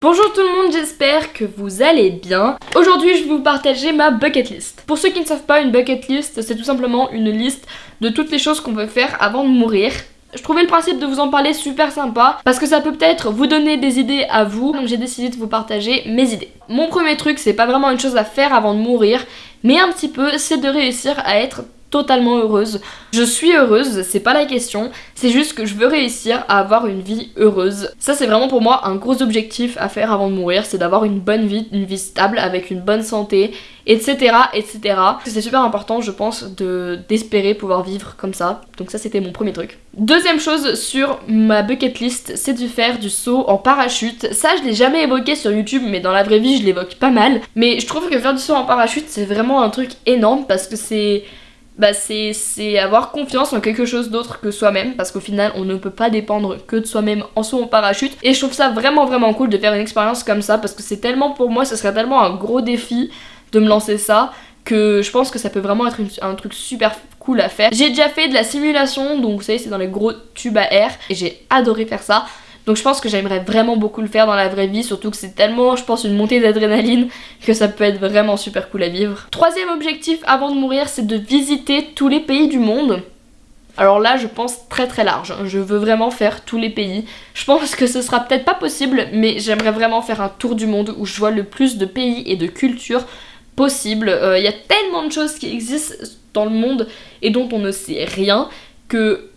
Bonjour tout le monde, j'espère que vous allez bien. Aujourd'hui, je vais vous partager ma bucket list. Pour ceux qui ne savent pas, une bucket list, c'est tout simplement une liste de toutes les choses qu'on peut faire avant de mourir. Je trouvais le principe de vous en parler super sympa parce que ça peut peut-être vous donner des idées à vous, donc j'ai décidé de vous partager mes idées. Mon premier truc, c'est pas vraiment une chose à faire avant de mourir, mais un petit peu, c'est de réussir à être totalement heureuse. Je suis heureuse, c'est pas la question, c'est juste que je veux réussir à avoir une vie heureuse. Ça c'est vraiment pour moi un gros objectif à faire avant de mourir, c'est d'avoir une bonne vie, une vie stable avec une bonne santé, etc. etc. C'est super important je pense de d'espérer pouvoir vivre comme ça, donc ça c'était mon premier truc. Deuxième chose sur ma bucket list, c'est de faire du saut en parachute. Ça je l'ai jamais évoqué sur YouTube mais dans la vraie vie je l'évoque pas mal. Mais je trouve que faire du saut en parachute c'est vraiment un truc énorme parce que c'est bah c'est avoir confiance en quelque chose d'autre que soi-même parce qu'au final on ne peut pas dépendre que de soi-même en saut en parachute et je trouve ça vraiment vraiment cool de faire une expérience comme ça parce que c'est tellement pour moi ce serait tellement un gros défi de me lancer ça que je pense que ça peut vraiment être un truc super cool à faire. J'ai déjà fait de la simulation donc vous savez c'est dans les gros tubes à air et j'ai adoré faire ça donc je pense que j'aimerais vraiment beaucoup le faire dans la vraie vie, surtout que c'est tellement, je pense, une montée d'adrénaline que ça peut être vraiment super cool à vivre. Troisième objectif avant de mourir, c'est de visiter tous les pays du monde. Alors là, je pense très très large. Je veux vraiment faire tous les pays. Je pense que ce sera peut-être pas possible, mais j'aimerais vraiment faire un tour du monde où je vois le plus de pays et de cultures possible. Euh, il y a tellement de choses qui existent dans le monde et dont on ne sait rien que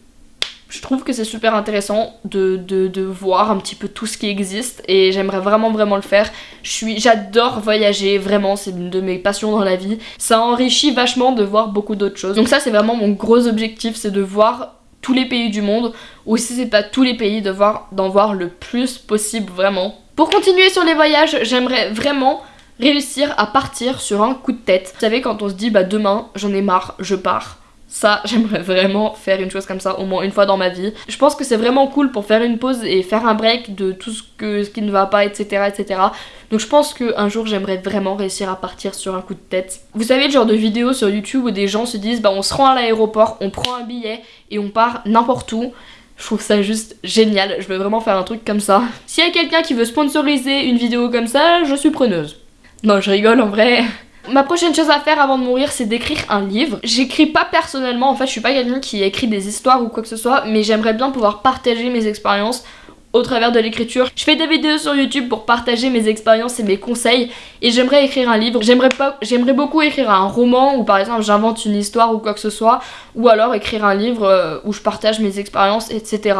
je trouve que c'est super intéressant de, de, voir un petit peu tout ce qui existe et j'aimerais vraiment vraiment le faire. J'adore voyager, vraiment c'est une de mes passions dans la vie. Ça enrichit vachement de voir beaucoup d'autres choses. Donc ça c'est vraiment mon gros objectif, c'est de voir tous les pays du monde ou si c'est pas tous les pays, d'en voir, voir le plus possible vraiment. Pour continuer sur les voyages, j'aimerais vraiment réussir à partir sur un coup de tête. Vous savez quand on se dit bah demain j'en ai marre, je pars ça, j'aimerais vraiment faire une chose comme ça au moins une fois dans ma vie. Je pense que c'est vraiment cool pour faire une pause et faire un break de tout ce, qui ne va pas, etc. etc. Donc je pense qu'un jour j'aimerais vraiment réussir à partir sur un coup de tête. Vous savez le genre de vidéo sur YouTube où des gens se disent bah on se rend à l'aéroport, on prend un billet et on part n'importe où. Je trouve ça juste génial, je veux vraiment faire un truc comme ça. S'il y a quelqu'un qui veut sponsoriser une vidéo comme ça, je suis preneuse. Non, je rigole en vrai. Ma prochaine chose à faire avant de mourir c'est d'écrire un livre. J'écris pas personnellement, en fait je suis pas quelqu'un qui écrit des histoires ou quoi que ce soit, mais j'aimerais bien pouvoir partager mes expériences au travers de l'écriture. Je fais des vidéos sur YouTube pour partager mes expériences et mes conseils et j'aimerais écrire un livre. J'aimerais j'aimerais beaucoup écrire un roman où par exemple j'invente une histoire ou quoi que ce soit ou alors écrire un livre euh, où je partage mes expériences etc.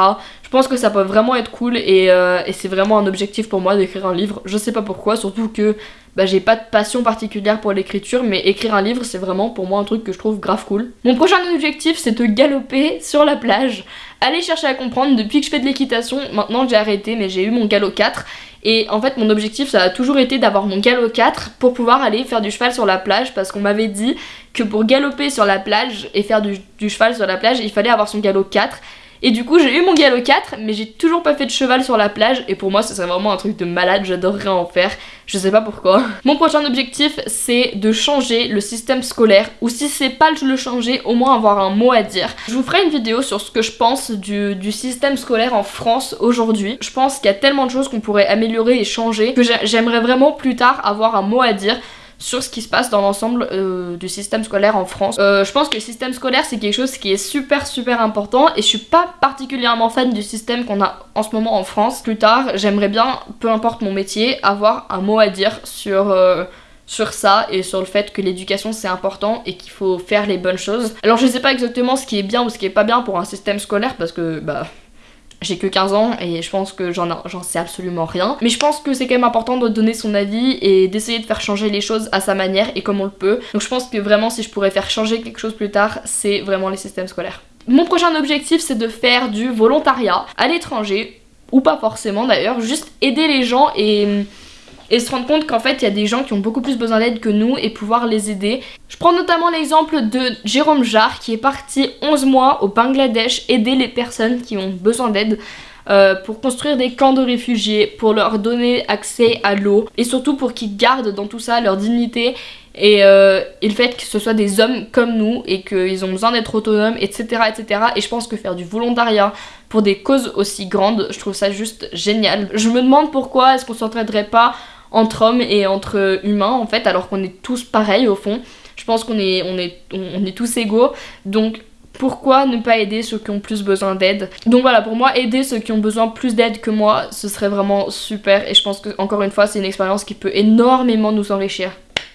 Je pense que ça peut vraiment être cool et, euh, et c'est vraiment un objectif pour moi d'écrire un livre. Je sais pas pourquoi, surtout que bah, j'ai pas de passion particulière pour l'écriture, mais écrire un livre, c'est vraiment pour moi un truc que je trouve grave cool. Mon prochain objectif, c'est de galoper sur la plage. Allez chercher à comprendre, depuis que je fais de l'équitation, maintenant j'ai arrêté, mais j'ai eu mon galop 4. Et en fait, mon objectif, ça a toujours été d'avoir mon galop 4 pour pouvoir aller faire du cheval sur la plage, parce qu'on m'avait dit que pour galoper sur la plage et faire du, du cheval sur la plage, il fallait avoir son galop 4. Et du coup j'ai eu mon galop 4 mais j'ai toujours pas fait de cheval sur la plage et pour moi ce serait vraiment un truc de malade, j'adorerais en faire, je sais pas pourquoi. Mon prochain objectif c'est de changer le système scolaire ou si c'est pas le changer au moins avoir un mot à dire. Je vous ferai une vidéo sur ce que je pense du, du système scolaire en France aujourd'hui. Je pense qu'il y a tellement de choses qu'on pourrait améliorer et changer que j'aimerais vraiment plus tard avoir un mot à dire sur ce qui se passe dans l'ensemble euh, du système scolaire en France. Euh, je pense que le système scolaire c'est quelque chose qui est super super important et je suis pas particulièrement fan du système qu'on a en ce moment en France. Plus tard, j'aimerais bien, peu importe mon métier, avoir un mot à dire sur... Euh, sur ça et sur le fait que l'éducation c'est important et qu'il faut faire les bonnes choses. Alors je sais pas exactement ce qui est bien ou ce qui est pas bien pour un système scolaire parce que bah j'ai que 15 ans et je pense que j'en sais absolument rien. Mais je pense que c'est quand même important de donner son avis et d'essayer de faire changer les choses à sa manière et comme on le peut. Donc je pense que vraiment si je pourrais faire changer quelque chose plus tard, c'est vraiment les systèmes scolaires. Mon prochain objectif c'est de faire du volontariat à l'étranger, ou pas forcément d'ailleurs, juste aider les gens et et se rendre compte qu'en fait il y a des gens qui ont beaucoup plus besoin d'aide que nous et pouvoir les aider. Je prends notamment l'exemple de Jérôme Jarre qui est parti 11 mois au Bangladesh aider les personnes qui ont besoin d'aide euh, pour construire des camps de réfugiés, pour leur donner accès à l'eau et surtout pour qu'ils gardent dans tout ça leur dignité et, euh, le fait que ce soit des hommes comme nous et qu'ils ont besoin d'être autonomes, etc., etc. Et je pense que faire du volontariat pour des causes aussi grandes, je trouve ça juste génial. Je me demande pourquoi est-ce qu'on s'entraiderait pas entre hommes et entre humains en fait, alors qu'on est tous pareils au fond. Je pense qu'on est, on est, on est tous égaux. Donc pourquoi ne pas aider ceux qui ont plus besoin d'aide? Donc voilà, pour moi, aider ceux qui ont besoin plus d'aide que moi, ce serait vraiment super. Et je pense que, encore une fois, c'est une expérience qui peut énormément nous enrichir.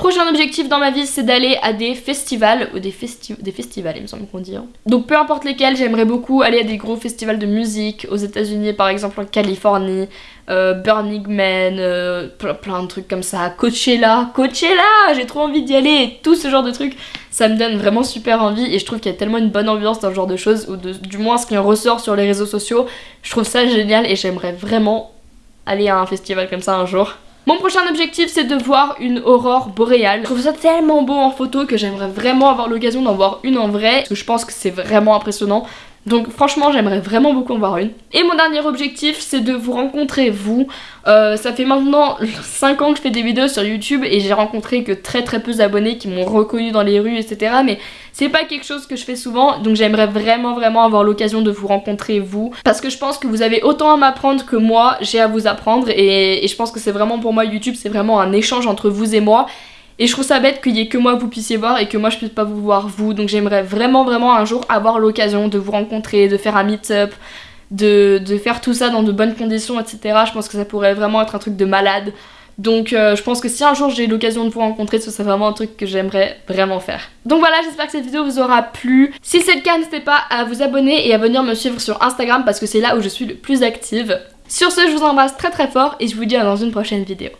Prochain objectif dans ma vie, c'est d'aller à des festivals, ou des, des festivals, il me semble qu'on dit. Hein. Donc peu importe lesquels, j'aimerais beaucoup aller à des gros festivals de musique, aux états unis par exemple en Californie, euh, Burning Man, euh, plein, de trucs comme ça, Coachella, Coachella, j'ai trop envie d'y aller, tout ce genre de trucs, ça me donne vraiment super envie et je trouve qu'il y a tellement une bonne ambiance dans ce genre de choses, ou du moins ce qui en ressort sur les réseaux sociaux, je trouve ça génial et j'aimerais vraiment aller à un festival comme ça un jour. Mon prochain objectif c'est de voir une aurore boréale. Je trouve ça tellement beau en photo que j'aimerais vraiment avoir l'occasion d'en voir une en vrai. Parce que je pense que c'est vraiment impressionnant. Donc franchement j'aimerais vraiment beaucoup en voir une. Et mon dernier objectif c'est de vous rencontrer vous. Euh, ça fait maintenant 5 ans que je fais des vidéos sur YouTube et j'ai rencontré que très très peu d'abonnés qui m'ont reconnu dans les rues etc. Mais c'est pas quelque chose que je fais souvent donc j'aimerais vraiment vraiment avoir l'occasion de vous rencontrer vous. Parce que je pense que vous avez autant à m'apprendre que moi j'ai à vous apprendre et, et je pense que c'est vraiment pour moi YouTube c'est vraiment un échange entre vous et moi. Et je trouve ça bête qu'il y ait que moi vous puissiez voir et que moi je puisse pas vous voir vous. Donc j'aimerais vraiment vraiment un jour avoir l'occasion de vous rencontrer, de faire un meet-up, de, faire tout ça dans de bonnes conditions, etc. Je pense que ça pourrait vraiment être un truc de malade. Donc euh, je pense que si un jour j'ai l'occasion de vous rencontrer, ce serait vraiment un truc que j'aimerais vraiment faire. Donc voilà, j'espère que cette vidéo vous aura plu. Si c'est le cas, n'hésitez pas à vous abonner et à venir me suivre sur Instagram parce que c'est là où je suis le plus active. Sur ce, je vous embrasse très très fort et je vous dis à dans une prochaine vidéo.